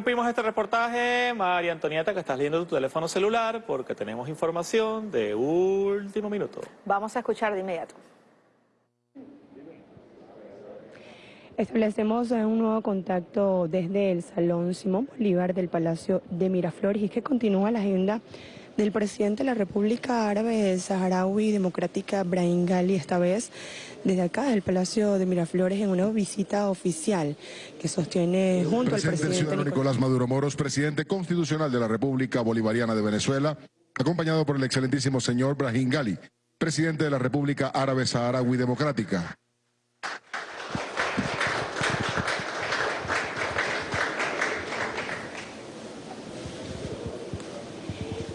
Interrumpimos este reportaje, María Antonieta, que estás leyendo tu teléfono celular porque tenemos información de último minuto. Vamos a escuchar de inmediato. Establecemos un nuevo contacto desde el Salón Simón Bolívar del Palacio de Miraflores y que continúa la agenda del presidente de la República Árabe Saharaui Democrática, Brahim Gali, esta vez desde acá, del Palacio de Miraflores, en una visita oficial que sostiene junto al presidente ciudadano Nicolás Maduro Moros, presidente constitucional de la República Bolivariana de Venezuela, acompañado por el excelentísimo señor Brahim Gali, presidente de la República Árabe Saharaui Democrática.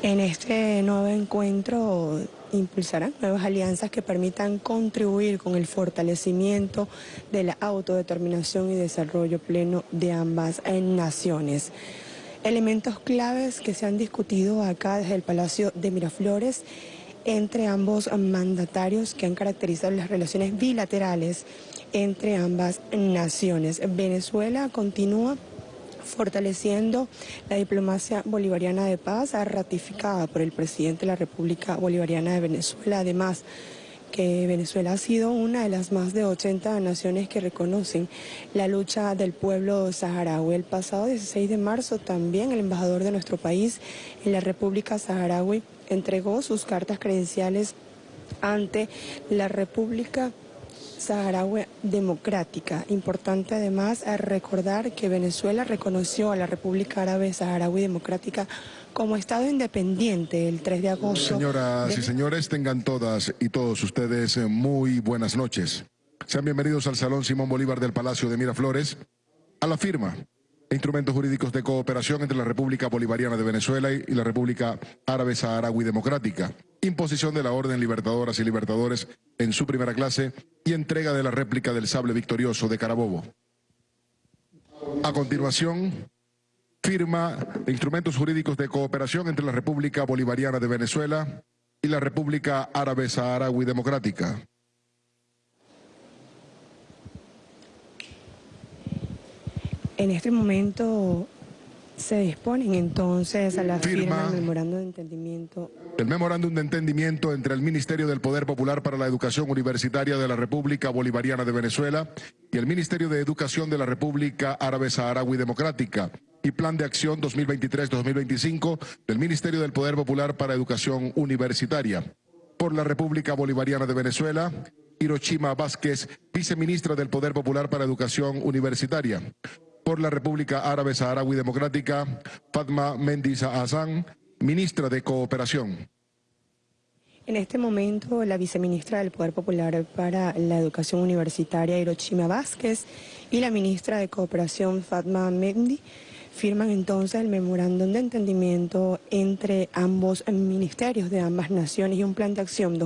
En este nuevo encuentro impulsarán nuevas alianzas que permitan contribuir con el fortalecimiento de la autodeterminación y desarrollo pleno de ambas naciones. Elementos claves que se han discutido acá desde el Palacio de Miraflores entre ambos mandatarios que han caracterizado las relaciones bilaterales entre ambas naciones. Venezuela continúa fortaleciendo la diplomacia bolivariana de paz ratificada por el presidente de la República Bolivariana de Venezuela. Además, que Venezuela ha sido una de las más de 80 naciones que reconocen la lucha del pueblo saharaui. El pasado 16 de marzo también el embajador de nuestro país en la República Saharaui entregó sus cartas credenciales ante la República saharaui democrática. Importante además recordar que Venezuela reconoció a la República Árabe Saharaui Democrática como Estado independiente el 3 de agosto. Señoras y señores, tengan todas y todos ustedes eh, muy buenas noches. Sean bienvenidos al Salón Simón Bolívar del Palacio de Miraflores, a la firma instrumentos jurídicos de cooperación entre la República Bolivariana de Venezuela y la República Árabe Saharaui Democrática imposición de la Orden Libertadoras y Libertadores en su primera clase y entrega de la réplica del sable victorioso de Carabobo. A continuación, firma de instrumentos jurídicos de cooperación entre la República Bolivariana de Venezuela y la República Árabe Saharaui Democrática. En este momento se disponen entonces a la firma, del memorándum de entendimiento. El memorándum de entendimiento entre el Ministerio del Poder Popular para la Educación Universitaria de la República Bolivariana de Venezuela y el Ministerio de Educación de la República Árabe Saharaui Democrática y Plan de Acción 2023-2025 del Ministerio del Poder Popular para Educación Universitaria. Por la República Bolivariana de Venezuela, Hiroshima Vázquez, viceministra del Poder Popular para Educación Universitaria por la República Árabe Saharaui Democrática, Fatma Mendiza Hassan, ministra de Cooperación. En este momento, la viceministra del Poder Popular para la Educación Universitaria, Hiroshima Vázquez, y la ministra de Cooperación, Fatma Mendy, firman entonces el memorándum de entendimiento entre ambos ministerios de ambas naciones y un plan de acción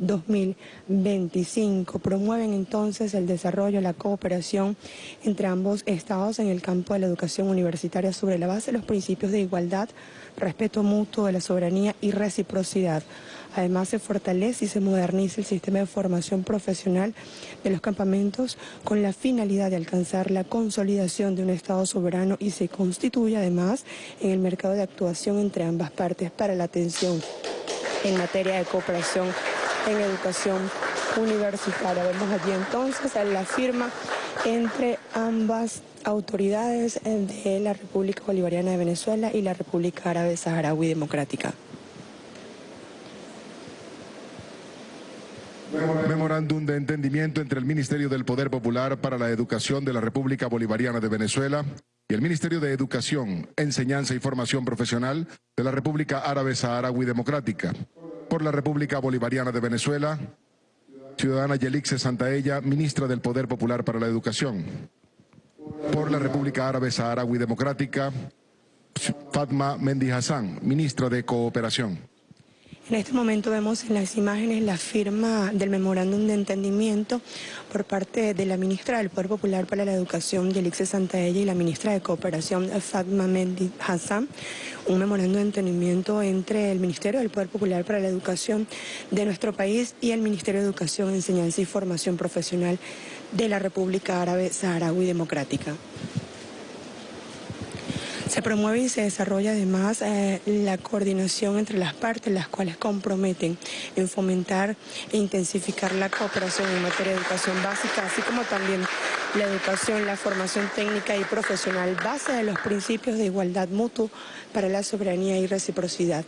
2023-2025. Promueven entonces el desarrollo, la cooperación entre ambos estados en el campo de la educación universitaria sobre la base de los principios de igualdad, respeto mutuo de la soberanía y reciprocidad. Además, se fortalece y se moderniza el sistema de formación profesional de los campamentos con la finalidad de alcanzar la consolidación de un Estado soberano y se constituye además en el mercado de actuación entre ambas partes para la atención en materia de cooperación en educación universitaria. Vemos allí entonces la firma entre ambas autoridades de la República Bolivariana de Venezuela y la República Árabe Saharaui Democrática. Memorándum de entendimiento entre el Ministerio del Poder Popular para la Educación de la República Bolivariana de Venezuela y el Ministerio de Educación, Enseñanza y Formación Profesional de la República Árabe Saharaui Democrática. Por la República Bolivariana de Venezuela, ciudadana Yelixe Santaella, ministra del Poder Popular para la Educación. Por la República Árabe Saharaui Democrática, Fatma Mendy Hassan, ministra de Cooperación. En este momento vemos en las imágenes la firma del memorándum de entendimiento por parte de la ministra del Poder Popular para la Educación, Yelixe Santaella, y la ministra de Cooperación, Fatma Mendy Hassan, un memorándum de entendimiento entre el Ministerio del Poder Popular para la Educación de nuestro país y el Ministerio de Educación, Enseñanza y Formación Profesional de la República Árabe Saharaui Democrática. Se promueve y se desarrolla además eh, la coordinación entre las partes, las cuales comprometen en fomentar e intensificar la cooperación en materia de educación básica, así como también la educación, la formación técnica y profesional, base de los principios de igualdad mutua para la soberanía y reciprocidad.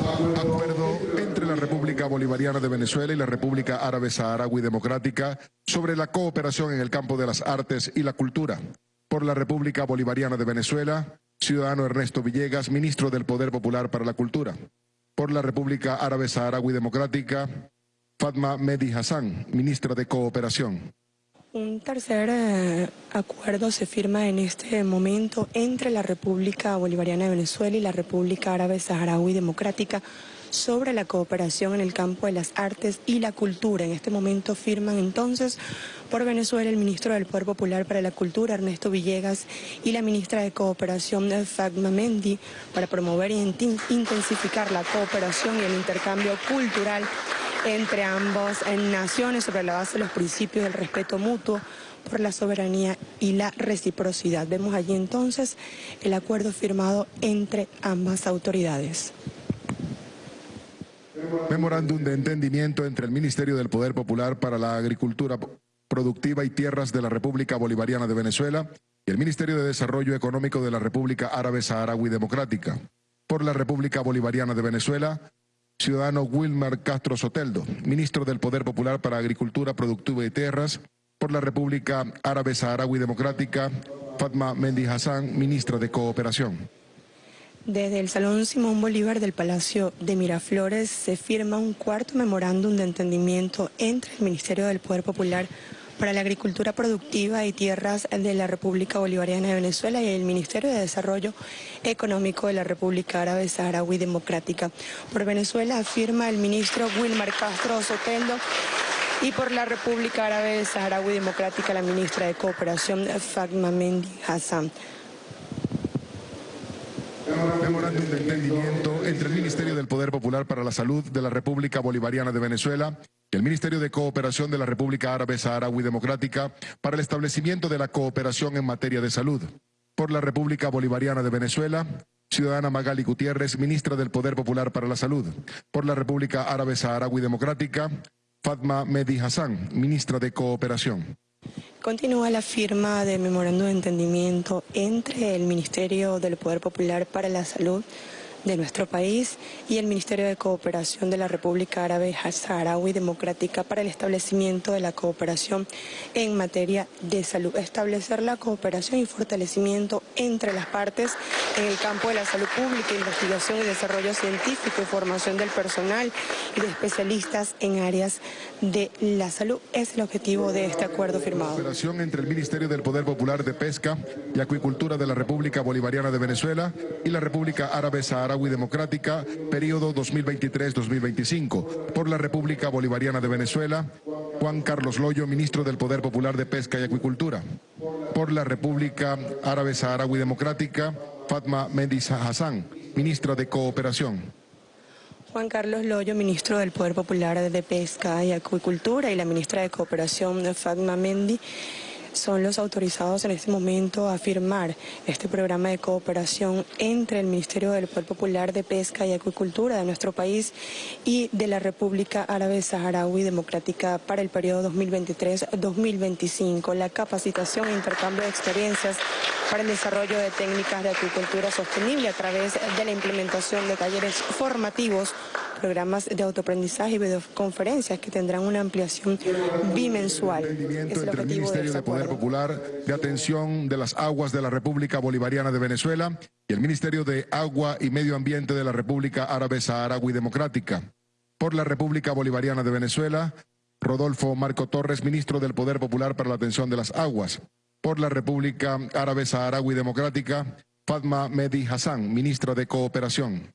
Acuerdo la República Bolivariana de Venezuela y la República Árabe Saharaui Democrática sobre la cooperación en el campo de las artes y la cultura. Por la República Bolivariana de Venezuela, ciudadano Ernesto Villegas, ministro del Poder Popular para la Cultura. Por la República Árabe Saharaui Democrática, Fatma Mehdi Hassan, ministra de Cooperación. Un tercer eh, acuerdo se firma en este momento entre la República Bolivariana de Venezuela y la República Árabe Saharaui Democrática sobre la cooperación en el campo de las artes y la cultura. En este momento firman entonces por Venezuela el ministro del Poder Popular para la Cultura, Ernesto Villegas, y la ministra de Cooperación, Fagma Mendi, para promover e intensificar la cooperación y el intercambio cultural entre ambas naciones sobre la base de los principios del respeto mutuo por la soberanía y la reciprocidad. Vemos allí entonces el acuerdo firmado entre ambas autoridades. Memorándum de entendimiento entre el Ministerio del Poder Popular para la Agricultura Productiva y Tierras de la República Bolivariana de Venezuela y el Ministerio de Desarrollo Económico de la República Árabe Saharaui Democrática. Por la República Bolivariana de Venezuela, ciudadano Wilmar Castro Soteldo, ministro del Poder Popular para Agricultura Productiva y Tierras, por la República Árabe Saharaui Democrática, Fatma Mendy Hassan, ministra de Cooperación. Desde el Salón Simón Bolívar del Palacio de Miraflores se firma un cuarto memorándum de entendimiento entre el Ministerio del Poder Popular para la Agricultura Productiva y Tierras de la República Bolivariana de Venezuela y el Ministerio de Desarrollo Económico de la República Árabe Saharaui Democrática. Por Venezuela afirma el ministro Wilmar Castro Soteldo y por la República Árabe Saharaui Democrática la ministra de Cooperación Fatma Mendy Hassan. Memorándum de entendimiento entre el Ministerio del Poder Popular para la Salud de la República Bolivariana de Venezuela el Ministerio de Cooperación de la República Árabe Saharaui Democrática para el establecimiento de la cooperación en materia de salud. Por la República Bolivariana de Venezuela, ciudadana Magali Gutiérrez, ministra del Poder Popular para la Salud. Por la República Árabe Saharaui Democrática, Fatma Mehdi Hassan, ministra de Cooperación. Continúa la firma de memorando de entendimiento entre el Ministerio del Poder Popular para la Salud de nuestro país y el Ministerio de Cooperación de la República Árabe Saharaui Democrática para el establecimiento de la cooperación en materia de salud. Establecer la cooperación y fortalecimiento entre las partes en el campo de la salud pública, investigación y desarrollo científico y formación del personal y de especialistas en áreas de la salud es el objetivo de este acuerdo firmado. Cooperación entre el Ministerio del Poder Popular de Pesca y Acuicultura de la República Bolivariana de Venezuela y la República Árabe Saharaui Democrática, periodo 2023-2025. Por la República Bolivariana de Venezuela, Juan Carlos Loyo, ministro del Poder Popular de Pesca y Acuicultura. Por la República Árabe Saharaui Democrática, Fatma Mendiz Hassan, ministra de Cooperación. Juan Carlos Loyo, ministro del Poder Popular de Pesca y Acuicultura, y la ministra de Cooperación, Fatma Mendy, son los autorizados en este momento a firmar este programa de cooperación entre el Ministerio del Poder Popular de Pesca y Acuicultura de nuestro país y de la República Árabe Saharaui Democrática para el periodo 2023-2025. La capacitación e intercambio de experiencias para el desarrollo de técnicas de acuicultura sostenible a través de la implementación de talleres formativos programas de autoaprendizaje y videoconferencias que tendrán una ampliación bimensual. Es el entre el Ministerio de, Poder Popular de Atención de las Aguas de la República Bolivariana de Venezuela y el Ministerio de Agua y Medio Ambiente de la República Árabe Saharaui Democrática. Por la República Bolivariana de Venezuela, Rodolfo Marco Torres, ministro del Poder Popular para la Atención de las Aguas. Por la República Árabe Saharaui Democrática, Fatma Mehdi Hassan, ministra de Cooperación.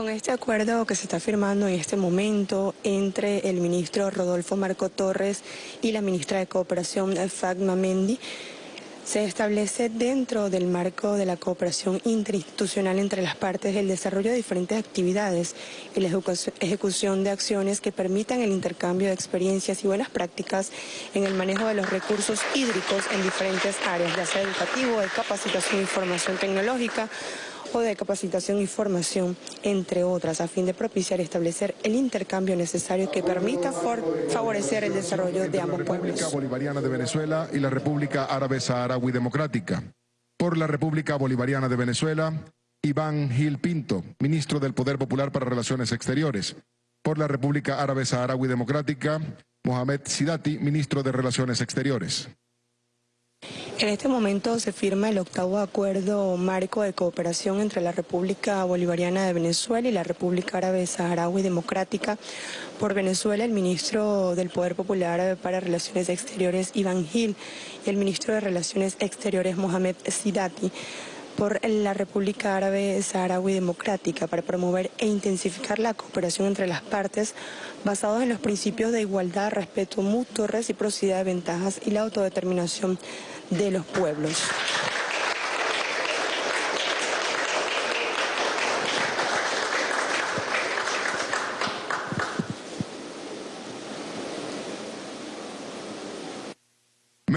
Con este acuerdo que se está firmando en este momento entre el ministro Rodolfo Marco Torres y la ministra de Cooperación Fagma Mendy, Se establece dentro del marco de la cooperación interinstitucional entre las partes el desarrollo de diferentes actividades y la ejecución de acciones que permitan el intercambio de experiencias y buenas prácticas en el manejo de los recursos hídricos en diferentes áreas, ya sea educativo, de capacitación y formación tecnológica, o de capacitación y formación, entre otras, a fin de propiciar y establecer el intercambio necesario que permita favorecer el desarrollo de ambos pueblos. La República Bolivariana de Venezuela y la República Árabe Saharaui Democrática. Por la República Bolivariana de Venezuela, Iván Gil Pinto, ministro del Poder Popular para Relaciones Exteriores. Por la República Árabe Saharaui Democrática, Mohamed Sidati, ministro de Relaciones Exteriores. En este momento se firma el octavo acuerdo marco de cooperación entre la República Bolivariana de Venezuela y la República Árabe Saharaui Democrática. Por Venezuela, el ministro del Poder Popular para Relaciones Exteriores, Iván Gil, y el ministro de Relaciones Exteriores, Mohamed Sidati por la República Árabe Saharaui Democrática para promover e intensificar la cooperación entre las partes basados en los principios de igualdad, respeto mutuo, reciprocidad de ventajas y la autodeterminación de los pueblos.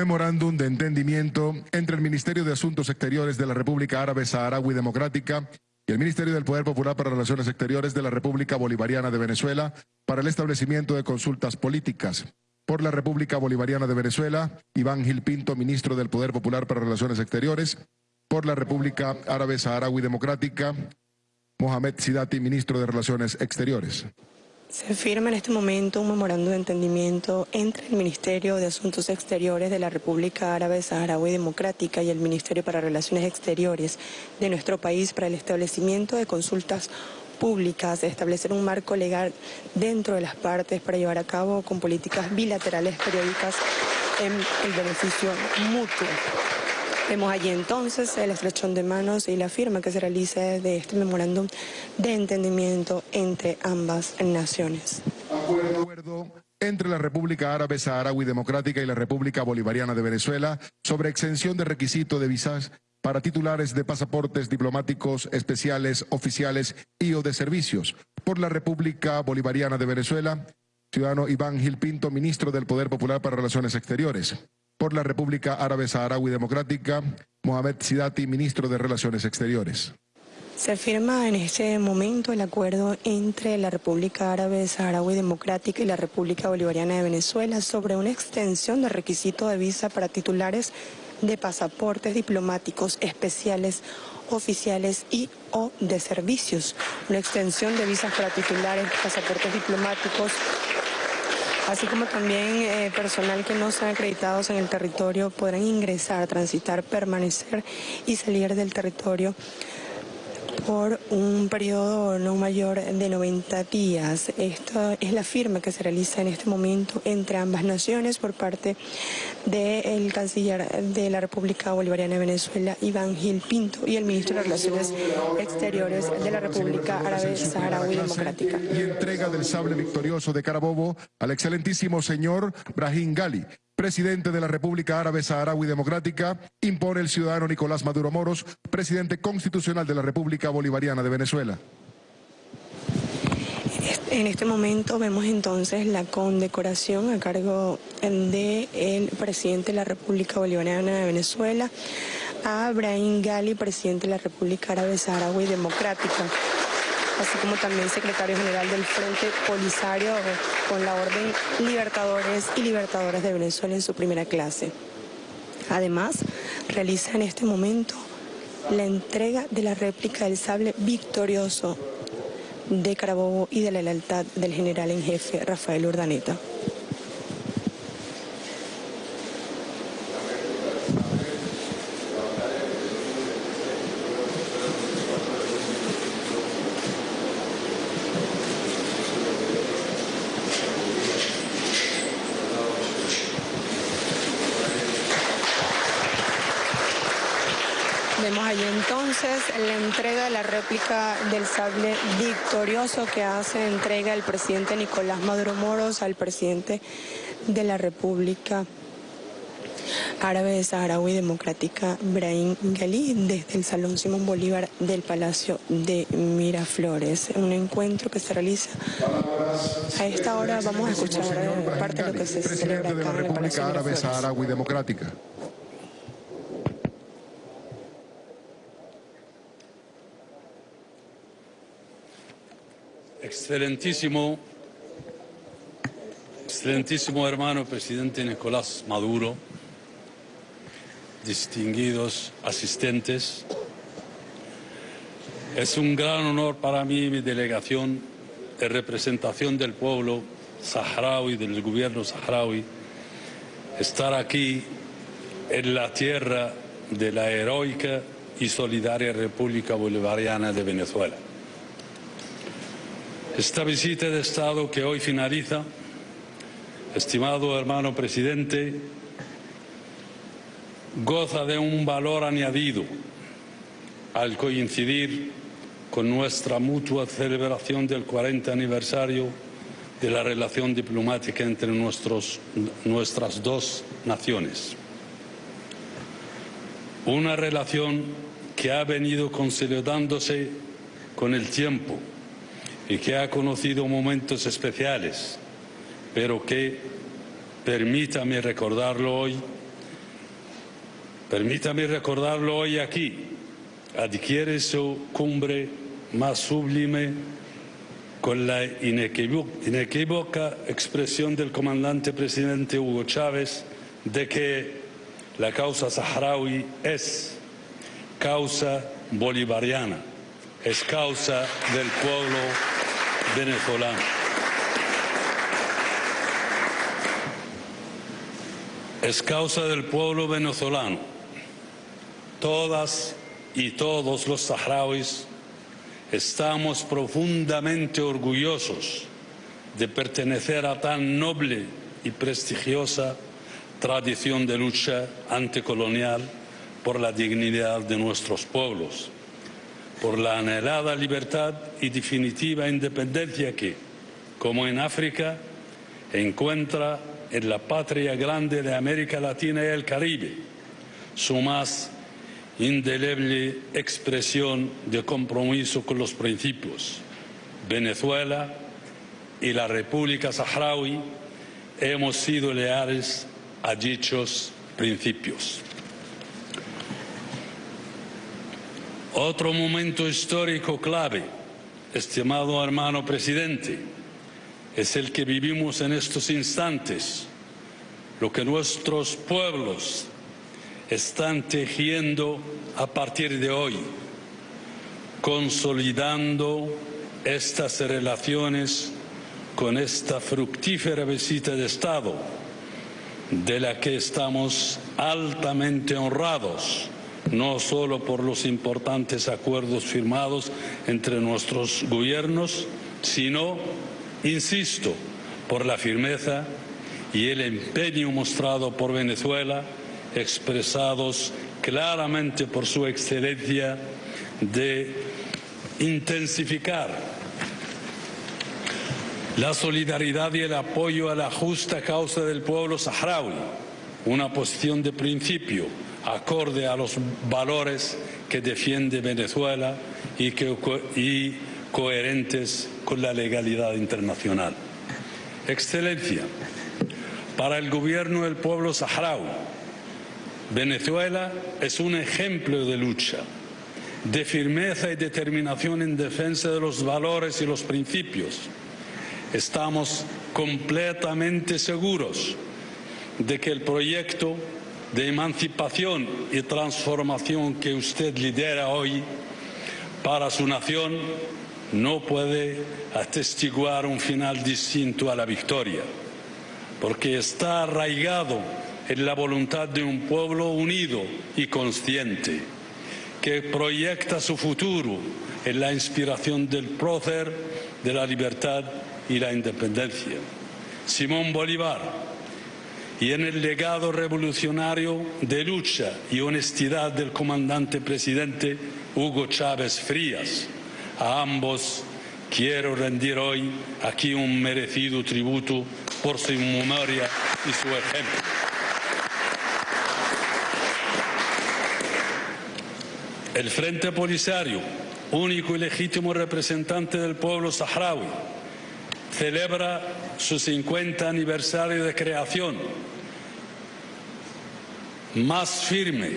Memorándum de entendimiento entre el Ministerio de Asuntos Exteriores de la República Árabe Saharaui Democrática y el Ministerio del Poder Popular para Relaciones Exteriores de la República Bolivariana de Venezuela para el establecimiento de consultas políticas. Por la República Bolivariana de Venezuela, Iván Gil Pinto, Ministro del Poder Popular para Relaciones Exteriores. Por la República Árabe Saharaui Democrática, Mohamed Sidati, Ministro de Relaciones Exteriores. Se firma en este momento un memorándum de entendimiento entre el Ministerio de Asuntos Exteriores de la República Árabe Saharaui Democrática y el Ministerio para Relaciones Exteriores de nuestro país para el establecimiento de consultas públicas, establecer un marco legal dentro de las partes para llevar a cabo con políticas bilaterales periódicas en el beneficio mutuo. Vemos allí entonces el estrechón de manos y la firma que se realiza de este memorándum de entendimiento entre ambas naciones. Acuerdo entre la República Árabe Saharaui Democrática y la República Bolivariana de Venezuela sobre exención de requisito de visas para titulares de pasaportes diplomáticos especiales, oficiales y o de servicios. Por la República Bolivariana de Venezuela, ciudadano Iván Gil Pinto, ministro del Poder Popular para Relaciones Exteriores por la República Árabe Saharaui Democrática, Mohamed Sidati, ministro de Relaciones Exteriores. Se firma en este momento el acuerdo entre la República Árabe Saharaui Democrática y la República Bolivariana de Venezuela sobre una extensión de requisito de visa para titulares de pasaportes diplomáticos especiales, oficiales y o de servicios. Una extensión de visas para titulares pasaportes diplomáticos así como también eh, personal que no sean acreditados en el territorio podrán ingresar, transitar, permanecer y salir del territorio por un periodo no mayor de 90 días. Esta es la firma que se realiza en este momento entre ambas naciones por parte del canciller de la República Bolivariana de Venezuela, Iván Gil Pinto, y el ministro de Relaciones Exteriores de la República Árabe Saharaui Democrática. Y entrega del sable victorioso de Carabobo al excelentísimo señor Brahim Gali, presidente de la República Árabe Saharaui Democrática, impone el ciudadano Nicolás Maduro Moros, presidente constitucional de la República Bolivariana de Venezuela. En este momento vemos entonces la condecoración a cargo del presidente de la República Bolivariana de Venezuela a Brahim Gali, presidente de la República Árabe Saharaui Democrática así como también secretario general del Frente Polisario con la Orden Libertadores y Libertadoras de Venezuela en su primera clase. Además, realiza en este momento la entrega de la réplica del sable victorioso de Carabobo y de la lealtad del general en jefe Rafael Urdaneta. Vemos allí entonces la entrega de la réplica del sable victorioso que hace entrega el presidente Nicolás Maduro Moros al presidente de la República Árabe Saharaui Democrática Brahim Ghali desde el Salón Simón Bolívar del Palacio de Miraflores. Un encuentro que se realiza a esta hora. Vamos a escuchar parte de lo que se celebra acá de la en el Palacio de Árabe. Saharaui Democrática. Excelentísimo, excelentísimo hermano presidente Nicolás Maduro, distinguidos asistentes, es un gran honor para mí y mi delegación en representación del pueblo saharaui, del gobierno saharaui, estar aquí en la tierra de la heroica y solidaria República Bolivariana de Venezuela. Esta visita de Estado que hoy finaliza, estimado hermano presidente, goza de un valor añadido al coincidir con nuestra mutua celebración del 40 aniversario de la relación diplomática entre nuestros, nuestras dos naciones. Una relación que ha venido consolidándose con el tiempo y que ha conocido momentos especiales, pero que, permítame recordarlo hoy, permítame recordarlo hoy aquí, adquiere su cumbre más sublime con la inequívoca, expresión del comandante presidente Hugo Chávez de que la causa saharaui es causa bolivariana, es causa del pueblo venezolano. Es causa del pueblo venezolano. Todas y todos los saharauis estamos profundamente orgullosos de pertenecer a tan noble y prestigiosa tradición de lucha anticolonial por la dignidad de nuestros pueblos, por la anhelada libertad y definitiva independencia que, como en África, encuentra en la patria grande de América Latina y el Caribe su más indeleble expresión de compromiso con los principios. Venezuela y la República Saharaui hemos sido leales a dichos principios. Otro momento histórico clave, estimado hermano presidente, es el que vivimos en estos instantes, lo que nuestros pueblos están tejiendo a partir de hoy, consolidando estas relaciones con esta fructífera visita de Estado, de la que estamos altamente honrados, no solo por los importantes acuerdos firmados entre nuestros gobiernos, sino, insisto, por la firmeza y el empeño mostrado por Venezuela, expresados claramente por su excelencia de intensificar la solidaridad y el apoyo a la justa causa del pueblo saharaui, una posición de principio acorde a los valores que defiende Venezuela y, que, y coherentes con la legalidad internacional. Excelencia, para el gobierno del pueblo saharaui, Venezuela es un ejemplo de lucha, de firmeza y determinación en defensa de los valores y los principios. Estamos completamente seguros de que el proyecto de emancipación y transformación que usted lidera hoy para su nación no puede atestiguar un final distinto a la victoria, porque está arraigado en la voluntad de un pueblo unido y consciente, que proyecta su futuro en la inspiración del prócer de la libertad y la independencia. Simón Bolívar, y en el legado revolucionario de lucha y honestidad del comandante presidente Hugo Chávez Frías. A ambos quiero rendir hoy aquí un merecido tributo por su memoria y su ejemplo. El Frente Polisario, único y legítimo representante del pueblo saharaui, celebra su 50 aniversario de creación más firme,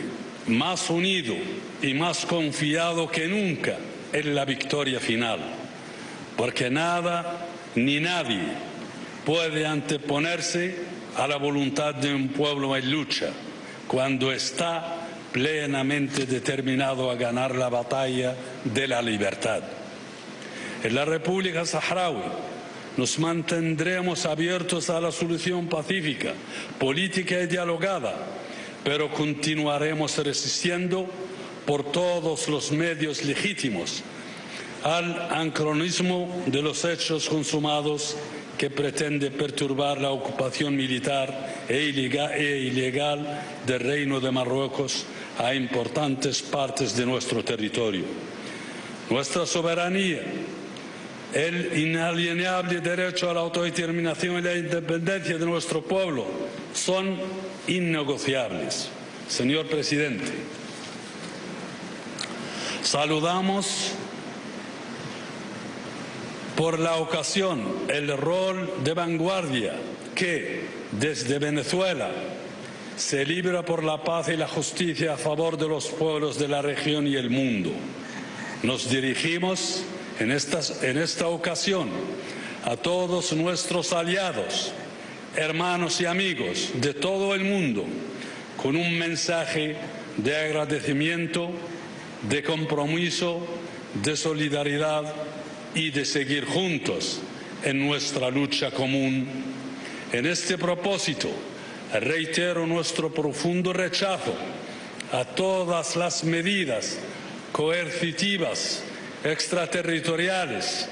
más unido y más confiado que nunca en la victoria final, porque nada ni nadie puede anteponerse a la voluntad de un pueblo en lucha cuando está plenamente determinado a ganar la batalla de la libertad. En la República Saharaui nos mantendremos abiertos a la solución pacífica, política y dialogada, pero continuaremos resistiendo por todos los medios legítimos al anacronismo de los hechos consumados que pretende perturbar la ocupación militar e ilegal del Reino de Marruecos a importantes partes de nuestro territorio. Nuestra soberanía, el inalienable derecho a la autodeterminación y la independencia de nuestro pueblo son innegociables. Señor presidente, saludamos por la ocasión el rol de vanguardia que desde Venezuela se libra por la paz y la justicia a favor de los pueblos de la región y el mundo. Nos dirigimos en, en esta ocasión a todos nuestros aliados, hermanos y amigos de todo el mundo con un mensaje de agradecimiento, de compromiso, de solidaridad y de seguir juntos en nuestra lucha común. En este propósito, reitero nuestro profundo rechazo a todas las medidas coercitivas, extraterritoriales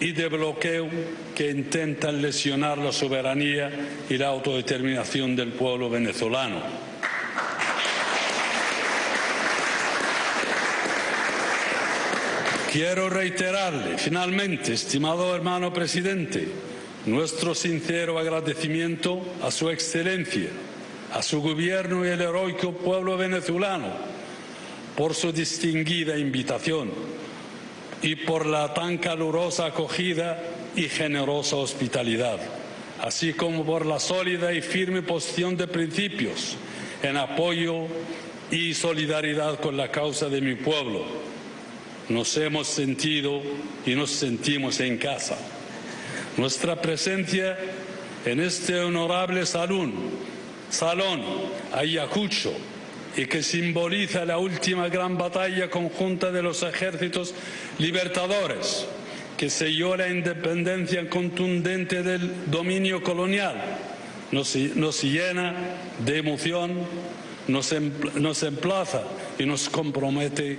y de bloqueo que intentan lesionar la soberanía y la autodeterminación del pueblo venezolano. Quiero reiterarle, finalmente, estimado hermano presidente, nuestro sincero agradecimiento a su excelencia, a su gobierno y al heroico pueblo venezolano por su distinguida invitación y por la tan calurosa acogida y generosa hospitalidad, así como por la sólida y firme posición de principios en apoyo y solidaridad con la causa de mi pueblo nos hemos sentido y nos sentimos en casa. Nuestra presencia en este honorable salón, salón Ayacucho, y que simboliza la última gran batalla conjunta de los ejércitos libertadores, que selló la independencia contundente del dominio colonial, nos, llena de emoción, nos, nos emplaza y nos compromete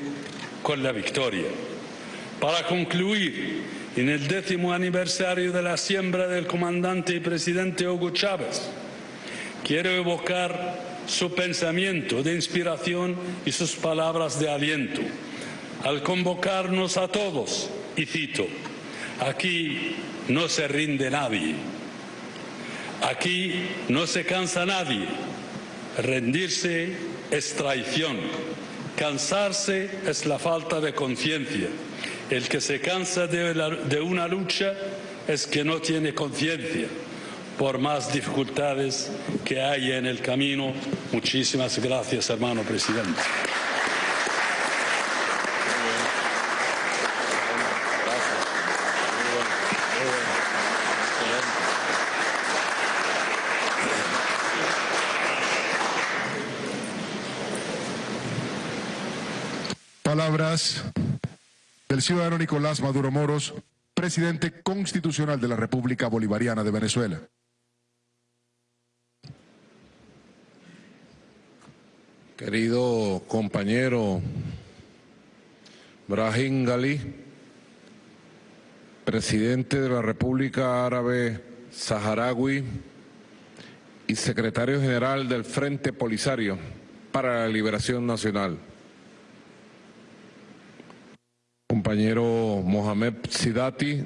con la victoria. Para concluir, en el décimo aniversario de la siembra del comandante y presidente Hugo Chávez, quiero evocar su pensamiento de inspiración y sus palabras de aliento al convocarnos a todos, y cito, aquí no se rinde nadie, aquí no se cansa nadie, rendirse es traición. Cansarse es la falta de conciencia. El que se cansa de, una lucha es que no tiene conciencia, por más dificultades que haya en el camino. Muchísimas gracias, hermano presidente. Palabras del ciudadano Nicolás Maduro Moros, presidente constitucional de la República Bolivariana de Venezuela. Querido compañero Brahim Gali, presidente de la República Árabe Saharaui y secretario general del Frente Polisario para la Liberación Nacional. compañero Mohamed Sidati,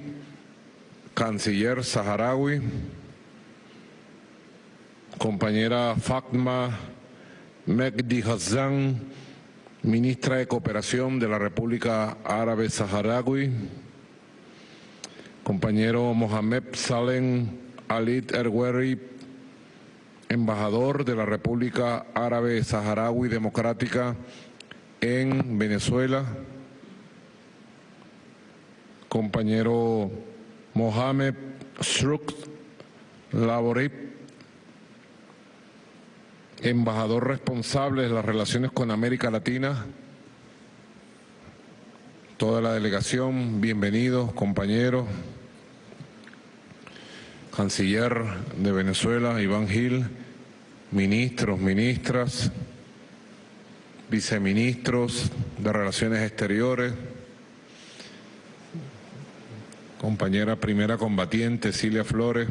canciller saharaui, compañera Fatma Megdi Hassan, ministra de Cooperación de la República Árabe Saharaui, compañero Mohamed Salem Alit Erweri, embajador de la República Árabe Saharaui Democrática en Venezuela, compañero Mohamed Shruk Laborip, embajador responsable de las relaciones con América Latina, toda la delegación, bienvenidos compañeros, canciller de Venezuela, Iván Gil, ministros, ministras, viceministros de Relaciones Exteriores, compañera primera combatiente, Cilia Flores.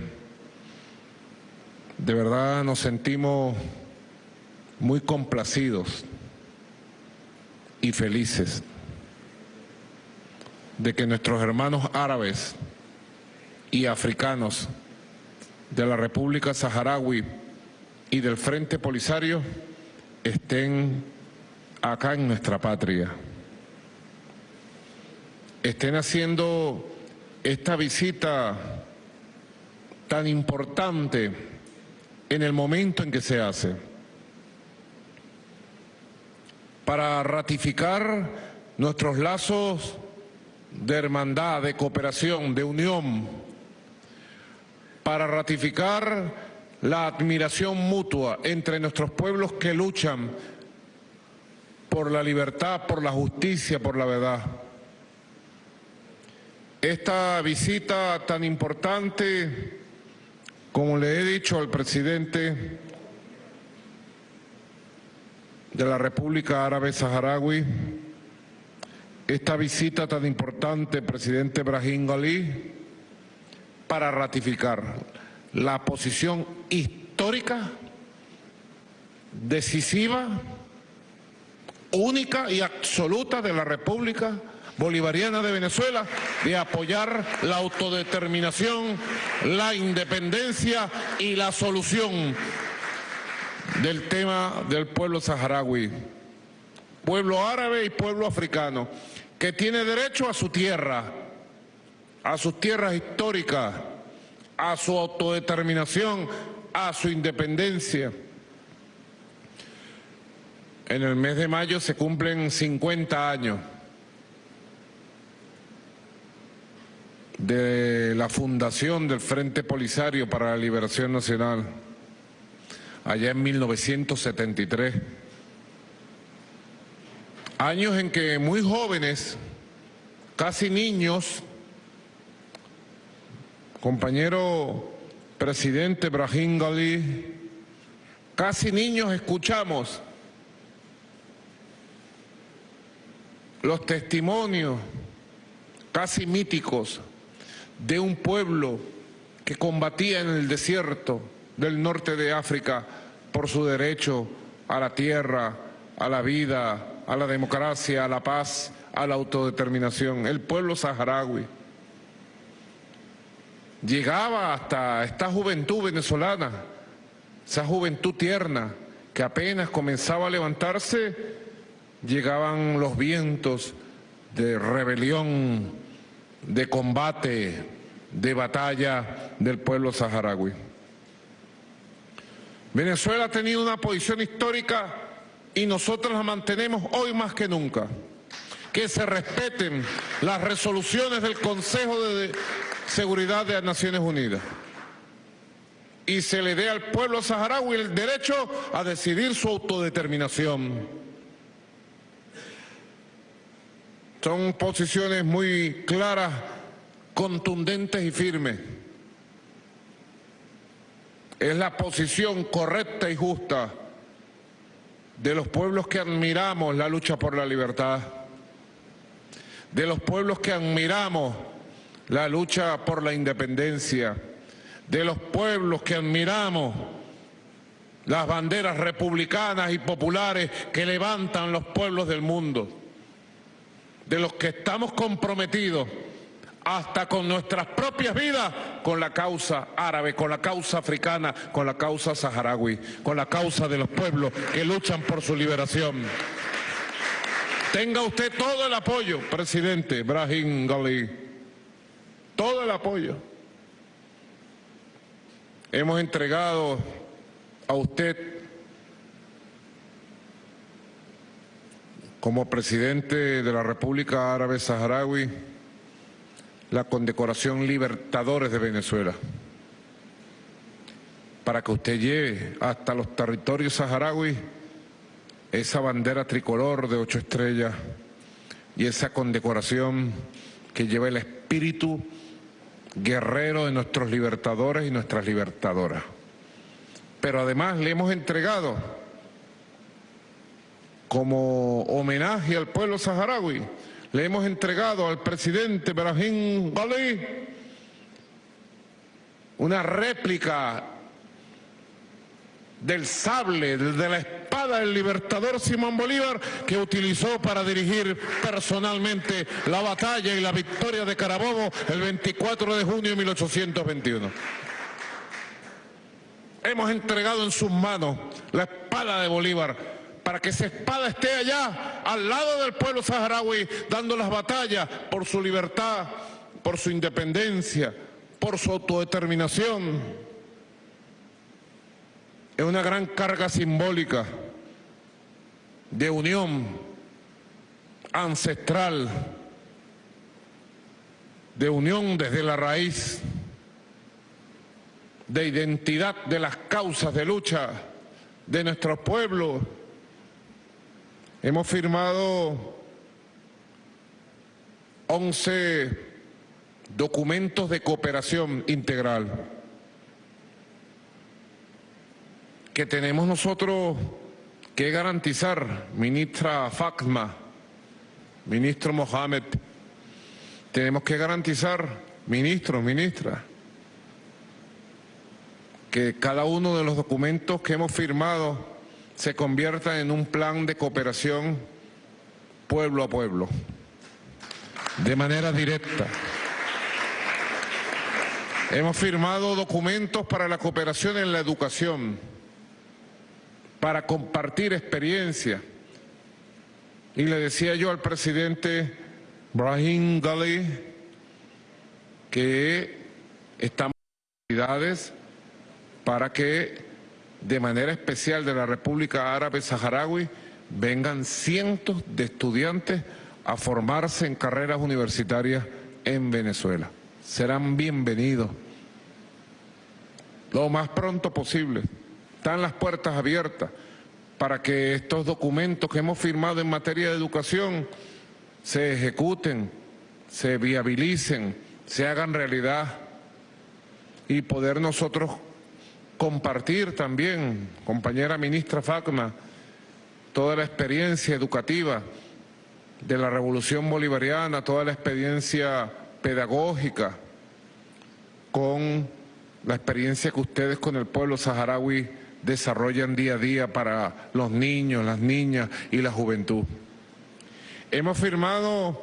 De verdad nos sentimos muy complacidos y felices de que nuestros hermanos árabes y africanos de la República Saharaui y del Frente Polisario estén acá en nuestra patria. Estén haciendo esta visita tan importante en el momento en que se hace para ratificar nuestros lazos de hermandad, de cooperación, de unión, para ratificar la admiración mutua entre nuestros pueblos que luchan por la libertad, por la justicia, por la verdad. Esta visita tan importante, como le he dicho al presidente de la República Árabe Saharaui, esta visita tan importante, presidente Brahim Ghali, para ratificar la posición histórica, decisiva, única y absoluta de la República Bolivariana de Venezuela de apoyar la autodeterminación, la independencia y la solución del tema del pueblo saharaui, pueblo árabe y pueblo africano, que tiene derecho a su tierra, a sus tierras históricas, a su autodeterminación, a su independencia. En el mes de mayo se cumplen 50 años de la fundación del Frente Polisario para la Liberación Nacional allá en 1973. Años en que muy jóvenes, casi niños, compañero presidente Brahim Ghali, casi niños escuchamos los testimonios casi míticos de un pueblo que combatía en el desierto, del norte de África por su derecho a la tierra, a la vida, a la democracia, a la paz, a la autodeterminación, el pueblo saharaui. Llegaba hasta esta juventud venezolana, esa juventud tierna que apenas comenzaba a levantarse, llegaban los vientos de rebelión, de combate, de batalla del pueblo saharaui. Venezuela ha tenido una posición histórica y nosotros la mantenemos hoy más que nunca. Que se respeten las resoluciones del Consejo de Seguridad de las Naciones Unidas y se le dé al pueblo saharaui el derecho a decidir su autodeterminación. Son posiciones muy claras, contundentes y firmes es la posición correcta y justa de los pueblos que admiramos la lucha por la libertad, de los pueblos que admiramos la lucha por la independencia, de los pueblos que admiramos las banderas republicanas y populares que levantan los pueblos del mundo, de los que estamos comprometidos hasta con nuestras propias vidas, con la causa árabe, con la causa africana, con la causa saharaui, con la causa de los pueblos que luchan por su liberación. Tenga usted todo el apoyo, presidente Brahim Gali. Todo el apoyo. Hemos entregado a usted como presidente de la República Árabe Saharaui la condecoración Libertadores de Venezuela para que usted lleve hasta los territorios saharauis esa bandera tricolor de ocho estrellas y esa condecoración que lleva el espíritu guerrero de nuestros libertadores y nuestras libertadoras. Pero además le hemos entregado como homenaje al pueblo saharaui, le hemos entregado al presidente Brahim Ghali una réplica del sable, de la espada del libertador Simón Bolívar que utilizó para dirigir personalmente la batalla y la victoria de Carabobo el 24 de junio de 1821. Hemos entregado en sus manos la espada de Bolívar para que esa espada esté allá, al lado del pueblo saharaui, dando las batallas por su libertad, por su independencia, por su autodeterminación es una gran carga simbólica de unión ancestral, de unión desde la raíz, de identidad de las causas de lucha de nuestros pueblos. Hemos firmado 11 documentos de cooperación integral. que tenemos nosotros que garantizar, ministra Fatma, ministro Mohamed, tenemos que garantizar, ministro, ministra, que cada uno de los documentos que hemos firmado se convierta en un plan de cooperación pueblo a pueblo, de manera directa. Hemos firmado documentos para la cooperación en la educación, para compartir experiencia. Y le decía yo al presidente Brahim Ghali que estamos actividades para que de manera especial de la República Árabe Saharaui vengan cientos de estudiantes a formarse en carreras universitarias en Venezuela. Serán bienvenidos lo más pronto posible. Están las puertas abiertas para que estos documentos que hemos firmado en materia de educación se ejecuten, se viabilicen, se hagan realidad y poder nosotros compartir también, compañera ministra Facma, toda la experiencia educativa de la revolución bolivariana, toda la experiencia pedagógica con la experiencia que ustedes con el pueblo saharaui desarrollan día a día para los niños, las niñas y la juventud. Hemos firmado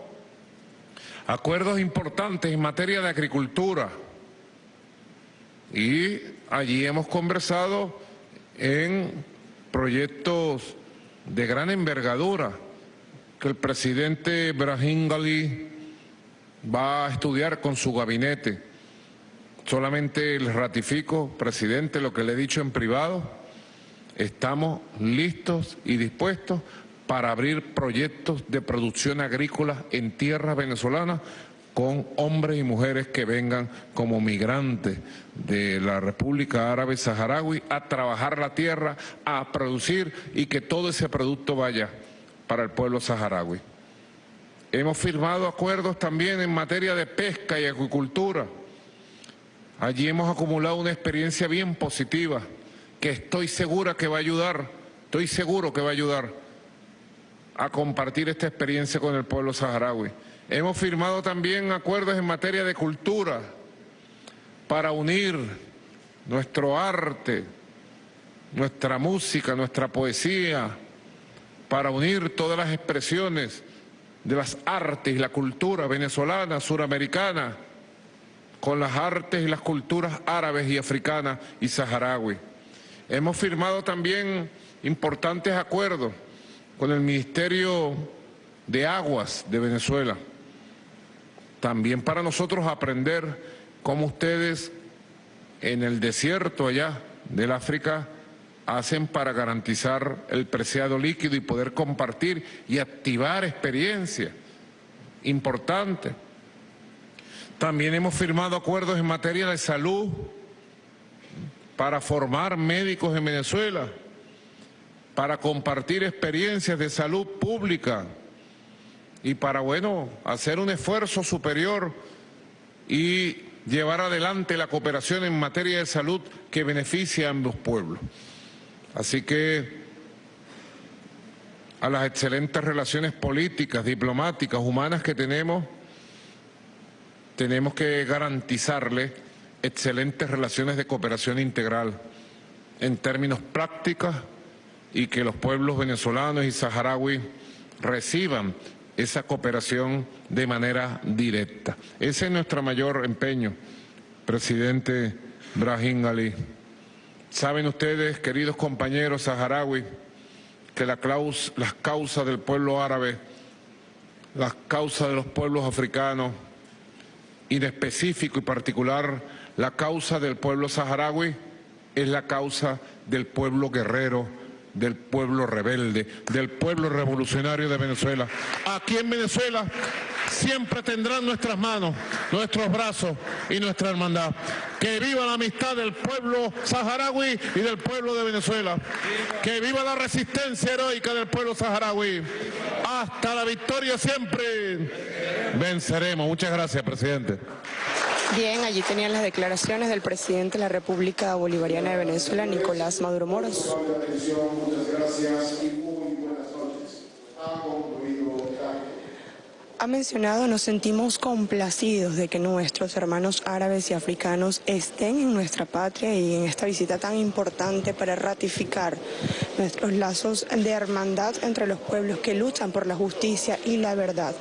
acuerdos importantes en materia de agricultura y allí hemos conversado en proyectos de gran envergadura que el presidente Brahim Gali va a estudiar con su gabinete Solamente les ratifico, presidente, lo que le he dicho en privado. Estamos listos y dispuestos para abrir proyectos de producción agrícola en tierra venezolana con hombres y mujeres que vengan como migrantes de la República Árabe Saharaui a trabajar la tierra, a producir y que todo ese producto vaya para el pueblo saharaui. Hemos firmado acuerdos también en materia de pesca y agricultura Allí hemos acumulado una experiencia bien positiva que estoy segura que va a ayudar, estoy seguro que va a ayudar a compartir esta experiencia con el pueblo saharaui. Hemos firmado también acuerdos en materia de cultura para unir nuestro arte, nuestra música, nuestra poesía, para unir todas las expresiones de las artes y la cultura venezolana, suramericana, con las artes y las culturas árabes y africanas y saharaui. Hemos firmado también importantes acuerdos con el Ministerio de aguas de Venezuela. También para nosotros aprender cómo ustedes en el desierto allá del África hacen para garantizar el preciado líquido y poder compartir y activar experiencias importantes. También hemos firmado acuerdos en materia de salud para formar médicos en Venezuela, para compartir experiencias de salud pública y para, bueno, hacer un esfuerzo superior y llevar adelante la cooperación en materia de salud que beneficia a ambos pueblos. Así que a las excelentes relaciones políticas, diplomáticas, humanas que tenemos, tenemos que garantizarle excelentes relaciones de cooperación integral en términos prácticos y que los pueblos venezolanos y saharauis reciban esa cooperación de manera directa. Ese es nuestro mayor empeño, presidente Brahim Ali. Saben ustedes, queridos compañeros saharauis, que la las causas del pueblo árabe, las causas de los pueblos africanos, y de específico y particular la causa del pueblo saharaui, es la causa del pueblo guerrero, del pueblo rebelde, del pueblo revolucionario de Venezuela. Aquí en Venezuela siempre tendrán nuestras manos, nuestros brazos y nuestra hermandad. Que viva la amistad del pueblo saharaui y del pueblo de Venezuela. Que viva la resistencia heroica del pueblo saharaui. Hasta la victoria siempre. Venceremos. Muchas gracias, presidente. Bien, allí tenían las declaraciones del presidente de la República Bolivariana de Venezuela, Nicolás Maduro Moros. Ha mencionado, nos sentimos complacidos de que nuestros hermanos árabes y africanos estén en nuestra patria y en esta visita tan importante para ratificar nuestros lazos de hermandad entre los pueblos que luchan por la justicia y la verdad.